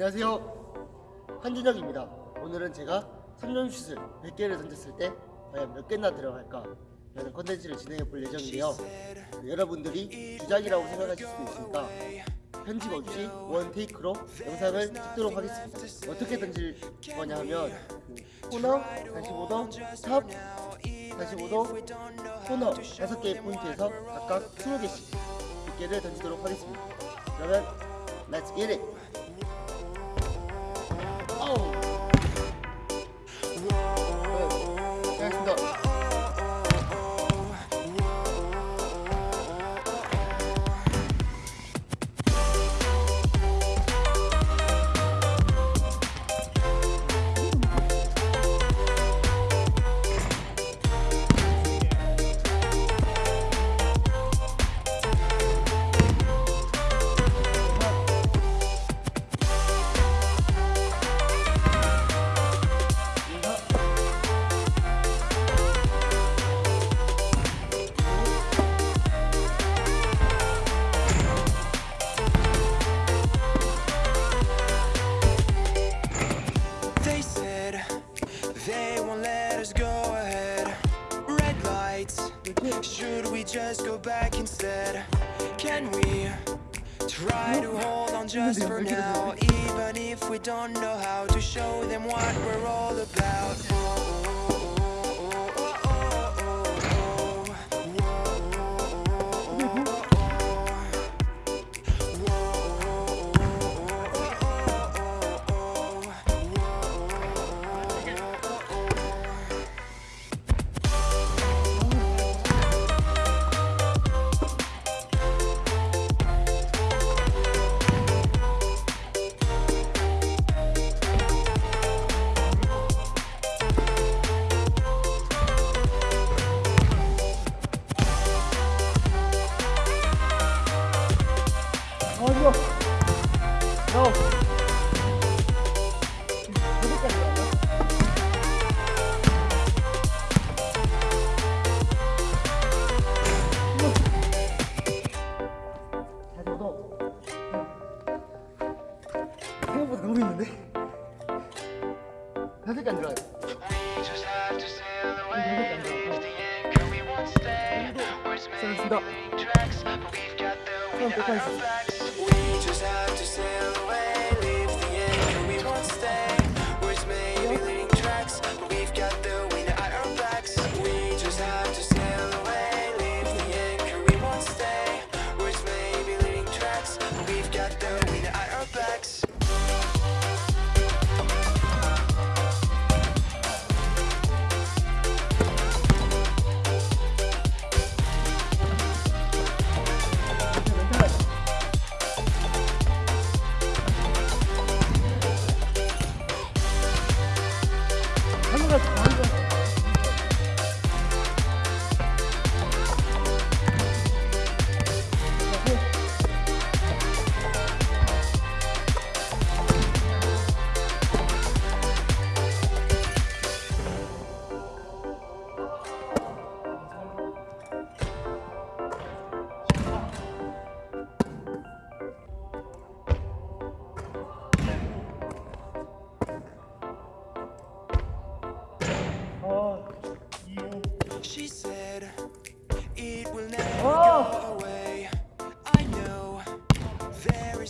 안녕하세요. 한준혁입니다. 오늘은 제가 3점슛을 100개를 던졌을 때 과연 몇 개나 들어갈까 라는 컨텐츠를 진행해 볼 예정인데요. 여러분들이 주작이라고 생각하실 수도 있으니까 편집 없이 one take로 영상을 찍도록 하겠습니다. 어떻게 던질 거냐 하면 그 코너, 45도, 탑, 45도, 코너 5개의 포인트에서 각각 20개씩 100개를 던지도록 하겠습니다. 그러면 Let's get it! 어 just for now? Even if we don't know how to show them what we're all about.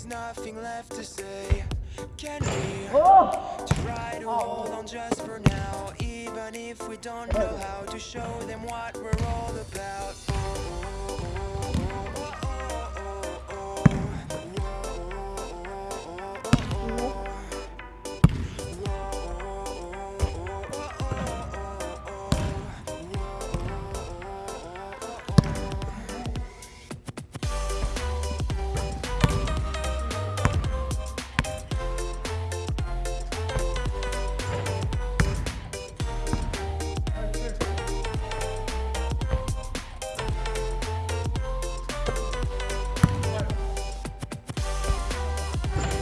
Nothing left to say. Can we 어! try to hold on just for now? Even if we don't know how to show them what we're all about.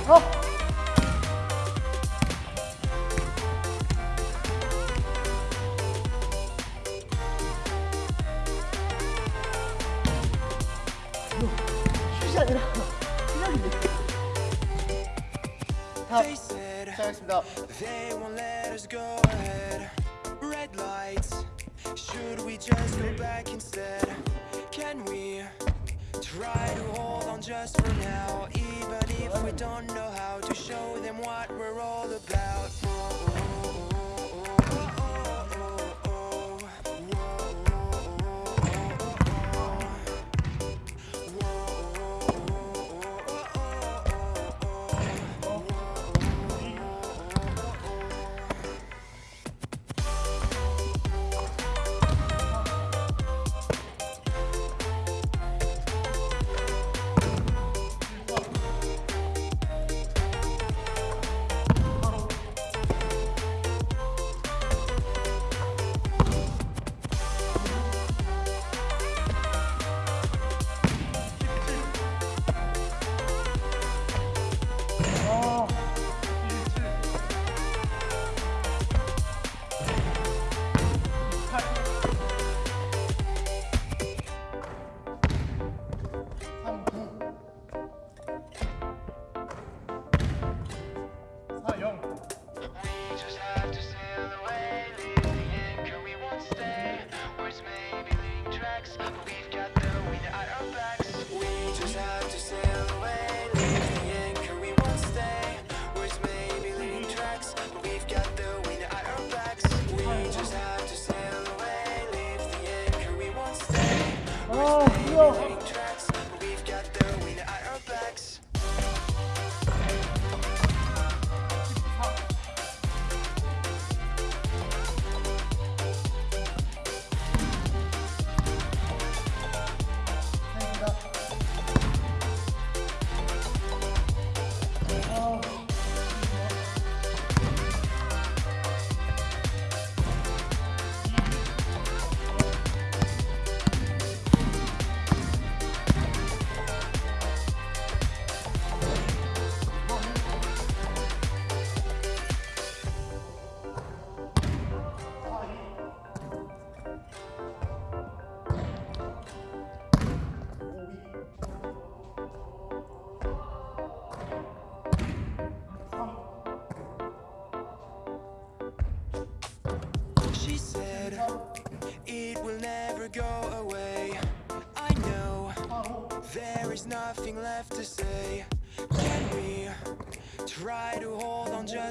Roll. 슛이 아니라 그냥인데. 다 시작하겠습니다. Should we just go back instead? Can we? Try to hold on just for now Even if we don't know how to show them what we're all about.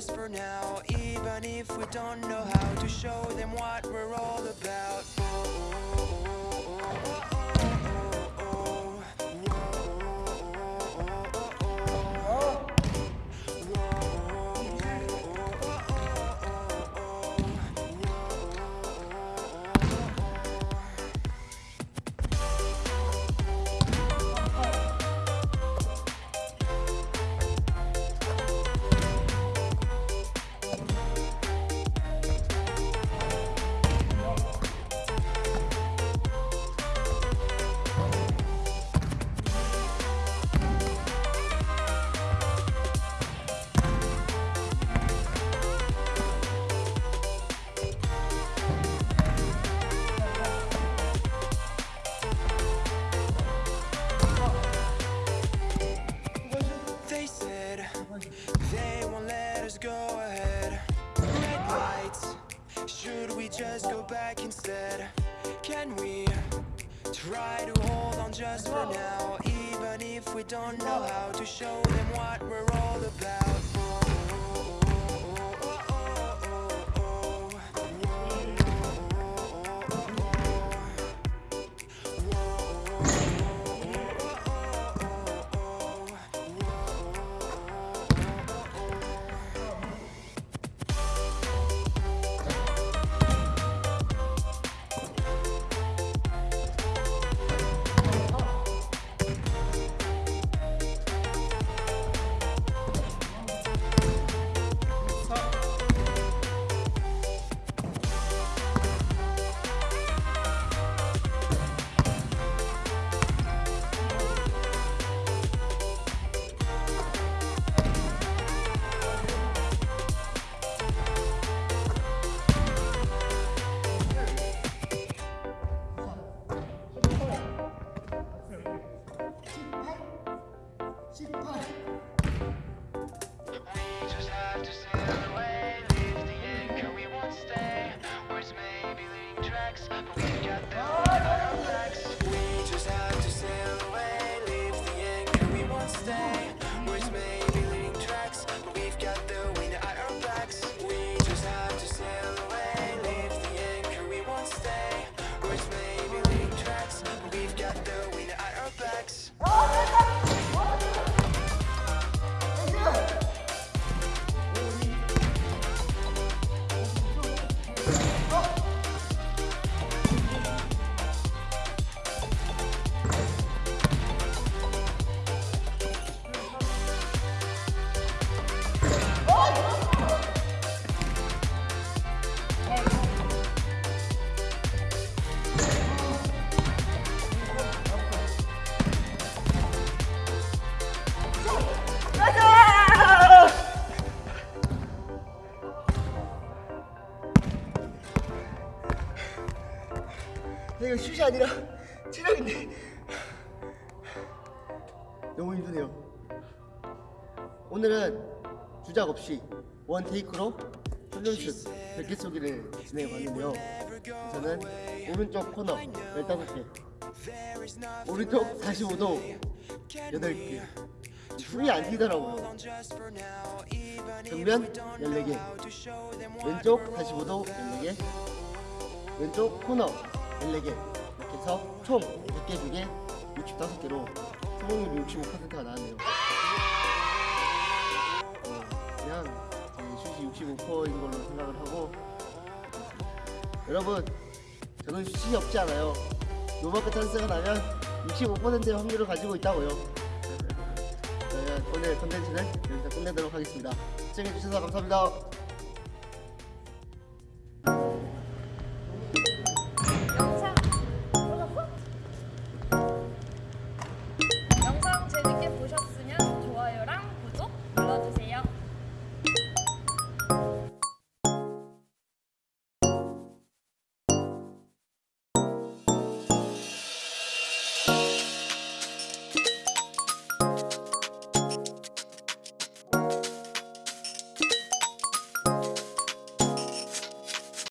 just for now Even if we don't know how to show them what don't know how 이거 슛이 아니라 체력인데. 너무 힘드네요. 오늘은 주작 없이 원 테이크로 훈련슛 100개 쏘기를 진행해봤는데요. 저는 오른쪽 코너 15개 오른쪽 45도 8개. 숨이 안 튀더라고요. 정면 14개 왼쪽 45도 14개 왼쪽 코너 14개 이렇게 해서 총 100개 중에 65개로 성공률이 65%가 나왔네요. 어, 그냥 제 슛이 65%인 걸로 생각을 하고 여러분 저는 슛이 없지 않아요. 노마크 찬스가 나면 65%의 확률을 가지고 있다고요. 그러면 오늘 컨텐츠는 여기서 끝내도록 하겠습니다. 시청해주셔서 감사합니다